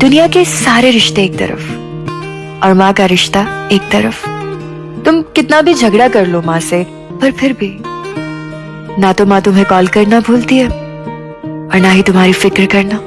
दुनिया के सारे रिश्ते एक तरफ़, और माँ का रिश्ता एक तरफ़। तुम कितना भी झगड़ा कर लो माँ से, पर फिर भी। ना तो माँ तुम्हें कॉल करना भूलती है, और ना ही तुम्हारी फ़िक्र करना।